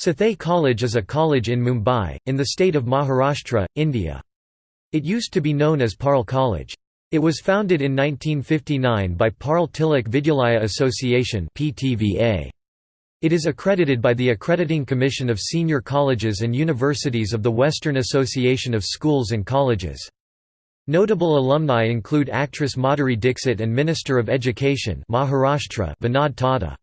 Sathaye College is a college in Mumbai, in the state of Maharashtra, India. It used to be known as Parle College. It was founded in 1959 by Parle Tilak Vidyalaya Association It is accredited by the Accrediting Commission of Senior Colleges and Universities of the Western Association of Schools and Colleges. Notable alumni include actress Madhuri Dixit and Minister of Education Maharashtra Vinod Tawde.